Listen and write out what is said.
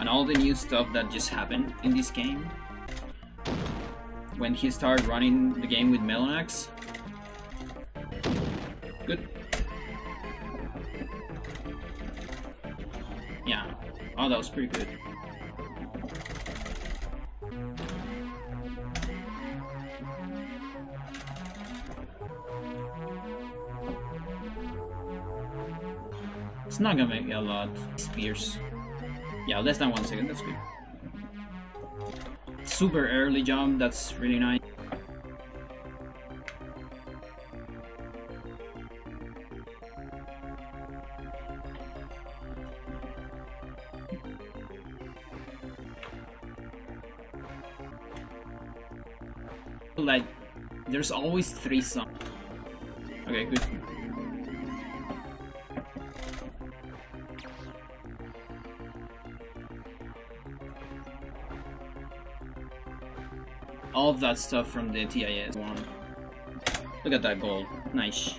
and all the new stuff that just happened in this game. When he started running the game with Melonax. Good. Yeah. Oh, that was pretty good. It's not gonna make a lot. Spears. Yeah, less than one second, that's good. Super early jump, that's really nice. Like, there's always three songs. Okay, good. All of that stuff from the TIS one. Look at that gold. Nice.